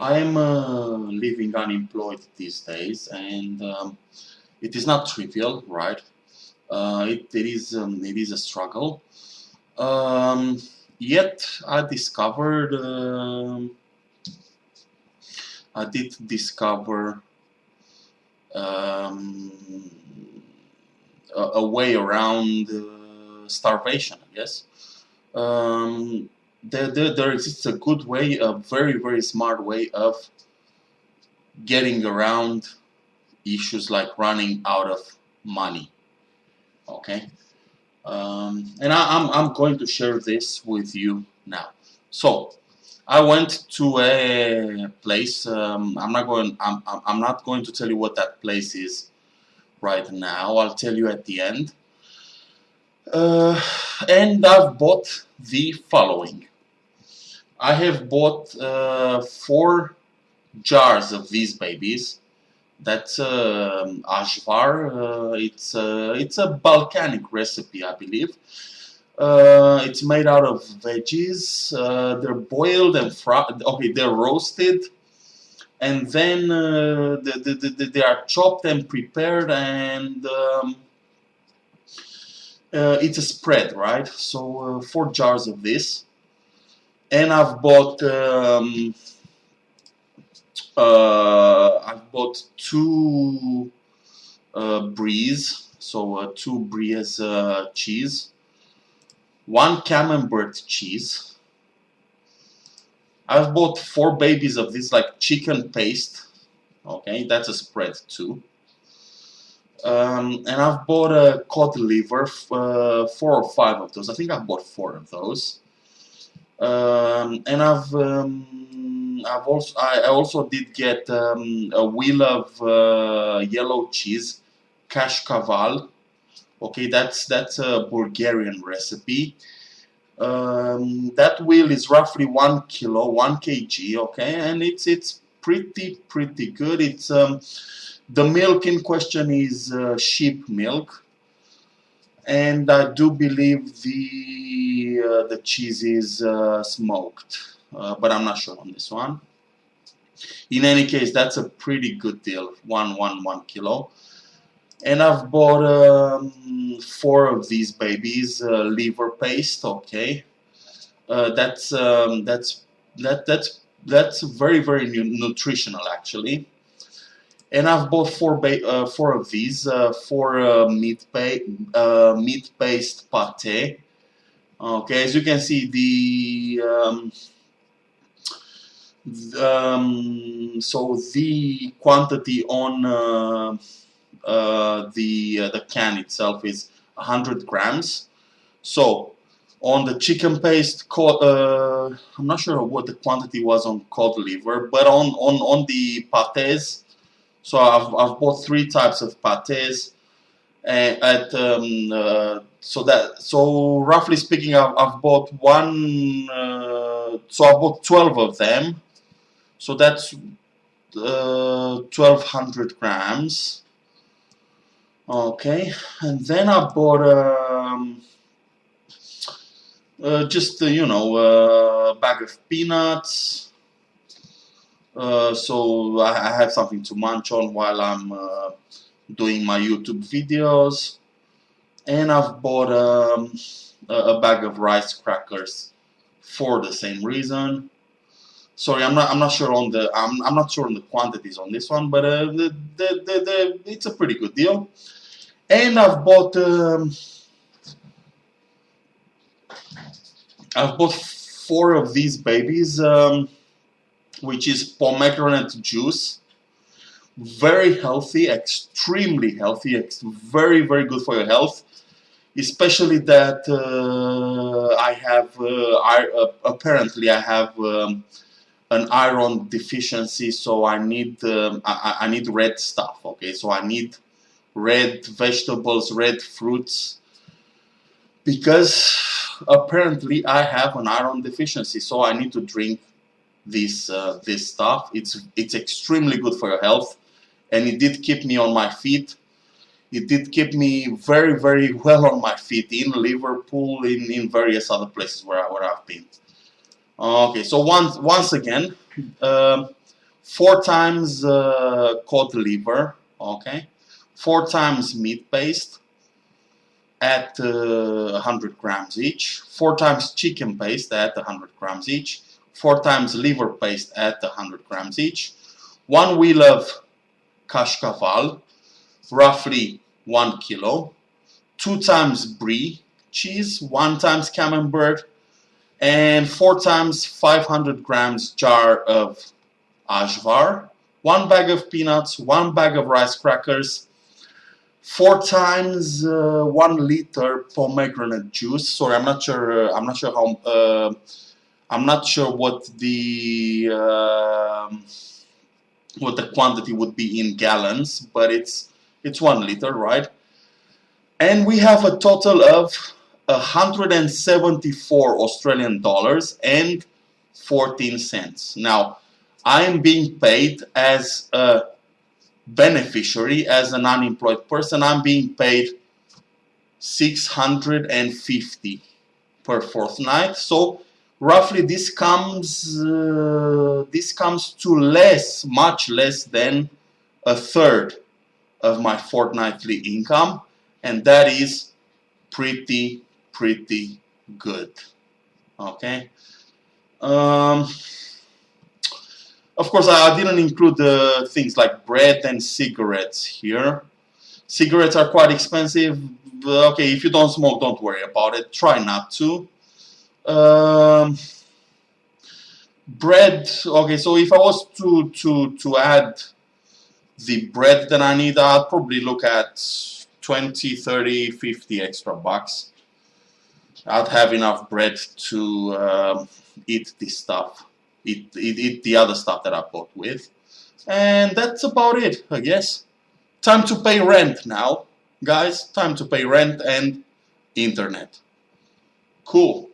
I am uh, living unemployed these days, and um, it is not trivial, right? Uh, it, it is um, it is a struggle. Um, yet I discovered um, I did discover um, a, a, way around uh, starvation, I guess. Um, there, there, there exists a good way, a very, very smart way of getting around issues like running out of money. Okay? Um, and I, am I'm, I'm going to share this with you now. So, I went to a place. Um, I'm not going. I'm, I'm not going to tell you what that place is right now. I'll tell you at the end. Uh, and I've bought the following. I have bought uh, four jars of these babies. That's uh, ajvar. Uh, it's uh, it's a Balkanic recipe, I believe. Uh, it's made out of veggies. Uh, they're boiled and fried. Okay, they're roasted, and then uh, they, they, they, are chopped and prepared, and um, it's a spread, right? So four jars of this, and I've bought um, uh, I've bought two bries, so two bries cheese one camembert cheese. I've bought four babies of this like chicken paste. Okay, that's a spread too. Um, and I've bought a cod liver, uh, four or five of those. I think I've bought four of those. Um, and I've um, I've also I also did get um, a wheel of uh, yellow cheese, kashkaval, okay that's that's a Bulgarian recipe. Um, that wheel is roughly one kilo one kg okay? And it's it's pretty pretty good. It's um, the milk in question is uh, sheep milk and I do believe the uh, the cheese is uh, smoked uh, but I'm not sure on this one. In any case that's a pretty good deal one one one kilo. And I've bought um, four of these babies uh, liver paste okay. Uh, that's um, that's that that's that's very very nutritional actually and I've bought four uh, four of these uh, four uh, meat uh, meat paste pate okay as you can see the um, um, so the quantity on uh, the uh, the can itself is 100 grams. So on the chicken paste, uh, I'm not sure what the quantity was on cod liver, but on on on the pates. So I've I've bought three types of pates. and At um, uh, so that so roughly speaking, I've, I've bought one. Uh, so I bought 12 of them. So that's 1200 grams okay and then I bought um, uh, just uh, you know a bag of peanuts uh, so I, have something to munch on while I'm uh, doing my YouTube videos. And I've bought um, a, bag of rice crackers for the same reason. Sorry I'm not I'm not sure on the I'm, I'm not sure on the quantities on this one but uh, the, the, the, it's a pretty good deal. And I've bought um, I've bought four of these babies um, which is pomegranate juice. Very healthy extremely healthy very very good for your health. Especially that uh, I have uh, I, uh, apparently I have um, an iron deficiency so I need um, I, I need red stuff okay? So I need red vegetables, red fruits, because apparently I have an iron deficiency, so I need to drink this uh, this stuff. It's it's extremely good for your health, and it did keep me on my feet. It did keep me very very well on my feet in Liverpool, in in various other places where I, where I've been. Okay, so once once again, um, four times uh, cod liver, okay, four times meat paste at uh, 100 grams each, four times chicken paste at 100 grams each, four times liver paste at 100 grams each, one wheel of kashkaval, roughly one kilo, two times brie cheese, one times camembert, and four times 500 grams jar of ajvar, one bag of peanuts, one bag of rice crackers, four times uh, one liter pomegranate juice. Sorry, I'm not sure. Uh, I'm not sure how. Uh, I'm not sure what the um, what the quantity would be in gallons, but it's it's one liter, right? And we have a total of 174 Australian dollars and 14 cents. Now, I am being paid as a beneficiary, as an unemployed person. I'm being paid 650 per fortnight. So roughly this comes uh, this comes to less, much less than a third of my fortnightly income, and that is pretty pretty good. Okay. Um, of course, I didn't include the things like bread and cigarettes here. Cigarettes are quite expensive. Okay, if you don't smoke, don't worry about it. Try not to. Um, bread. Okay, so if I was to to to add the bread that I need, I'd probably look at 20, 30, 50 extra bucks. I'd have enough bread to um, eat this stuff, eat, eat, eat the other stuff that I bought with. And that's about it, I guess. Time to pay rent now, guys. Time to pay rent and internet. Cool.